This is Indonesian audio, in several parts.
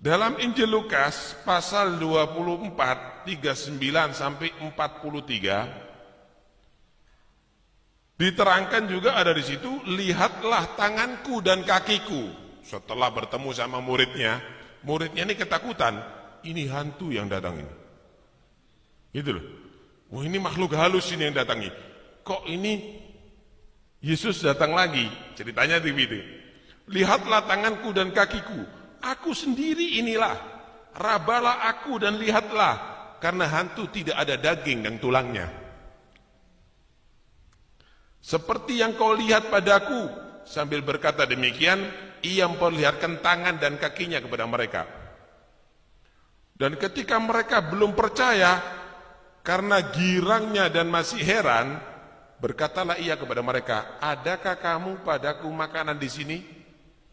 Dalam Injil Lukas pasal 24 39 sampai 43 diterangkan juga ada di situ lihatlah tanganku dan kakiku. Setelah bertemu sama muridnya muridnya ini ketakutan ini hantu yang datang ini. Gitu loh. Wah ini makhluk halus ini yang datangi. Kok ini Yesus datang lagi? Ceritanya di itu lihatlah tanganku dan kakiku Aku sendiri inilah, rabalah aku dan lihatlah, karena hantu tidak ada daging dan tulangnya. Seperti yang kau lihat padaku, sambil berkata demikian, ia memperlihatkan tangan dan kakinya kepada mereka. Dan ketika mereka belum percaya, karena girangnya dan masih heran, berkatalah ia kepada mereka, adakah kamu padaku makanan di sini?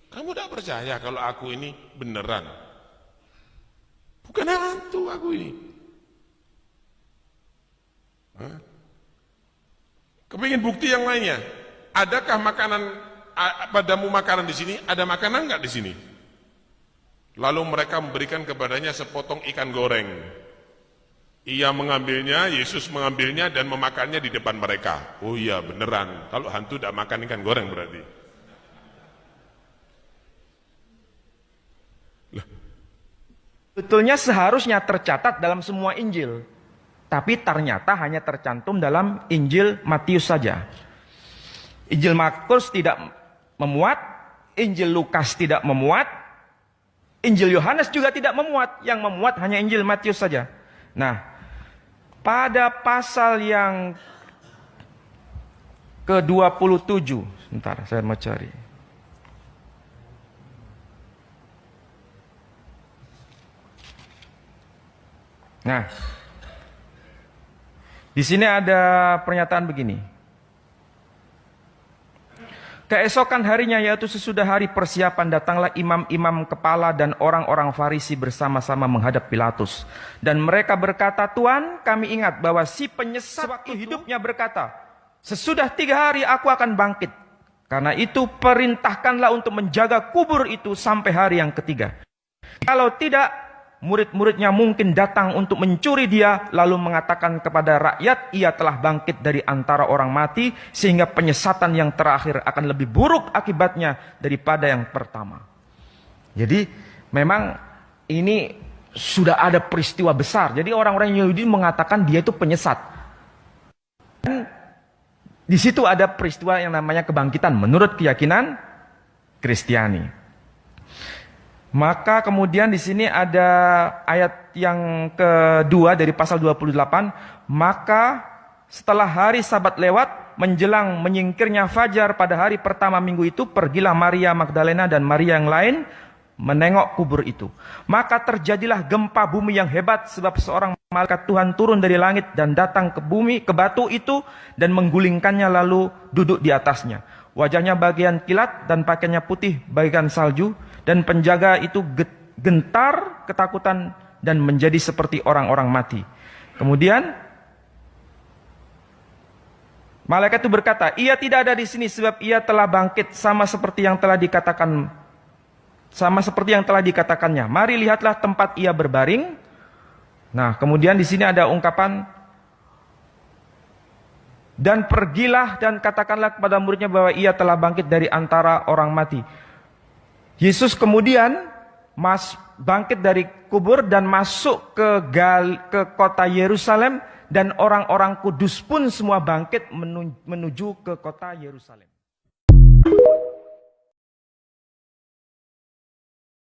Kamu tidak percaya kalau aku ini beneran? Bukan hantu aku ini. Hah? Kepingin bukti yang lainnya? Adakah makanan padamu makanan di sini? Ada makanan nggak di sini? Lalu mereka memberikan kepadanya sepotong ikan goreng. Ia mengambilnya, Yesus mengambilnya dan memakannya di depan mereka. Oh iya beneran, kalau hantu tidak makan ikan goreng berarti. Betulnya seharusnya tercatat dalam semua Injil. Tapi ternyata hanya tercantum dalam Injil Matius saja. Injil Markus tidak memuat, Injil Lukas tidak memuat, Injil Yohanes juga tidak memuat. Yang memuat hanya Injil Matius saja. Nah, pada pasal yang ke-27, sebentar saya mau cari. Nah, di sini ada pernyataan begini. Keesokan harinya yaitu sesudah hari persiapan datanglah imam-imam kepala dan orang-orang Farisi bersama-sama menghadap Pilatus. Dan mereka berkata, Tuan kami ingat bahwa si penyesat waktu hidupnya berkata, Sesudah tiga hari aku akan bangkit. Karena itu perintahkanlah untuk menjaga kubur itu sampai hari yang ketiga. Kalau tidak, murid-muridnya mungkin datang untuk mencuri dia lalu mengatakan kepada rakyat ia telah bangkit dari antara orang mati sehingga penyesatan yang terakhir akan lebih buruk akibatnya daripada yang pertama. Jadi memang ini sudah ada peristiwa besar. Jadi orang-orang Yahudi mengatakan dia itu penyesat. Dan di situ ada peristiwa yang namanya kebangkitan menurut keyakinan Kristiani. Maka kemudian di sini ada ayat yang kedua dari pasal 28, maka setelah hari sabat lewat, menjelang menyingkirnya fajar pada hari pertama minggu itu, pergilah Maria Magdalena dan Maria yang lain menengok kubur itu. Maka terjadilah gempa bumi yang hebat sebab seorang malaikat Tuhan turun dari langit dan datang ke bumi, ke batu itu dan menggulingkannya lalu duduk di atasnya. Wajahnya bagian kilat dan pakaiannya putih bagian salju dan penjaga itu gentar ketakutan dan menjadi seperti orang-orang mati. Kemudian malaikat itu berkata, "Ia tidak ada di sini sebab ia telah bangkit sama seperti yang telah dikatakan sama seperti yang telah dikatakannya. Mari lihatlah tempat ia berbaring." Nah, kemudian di sini ada ungkapan dan pergilah dan katakanlah kepada muridnya bahwa ia telah bangkit dari antara orang mati. Yesus kemudian mas, bangkit dari kubur dan masuk ke, gal, ke kota Yerusalem dan orang-orang kudus pun semua bangkit menuju ke kota Yerusalem.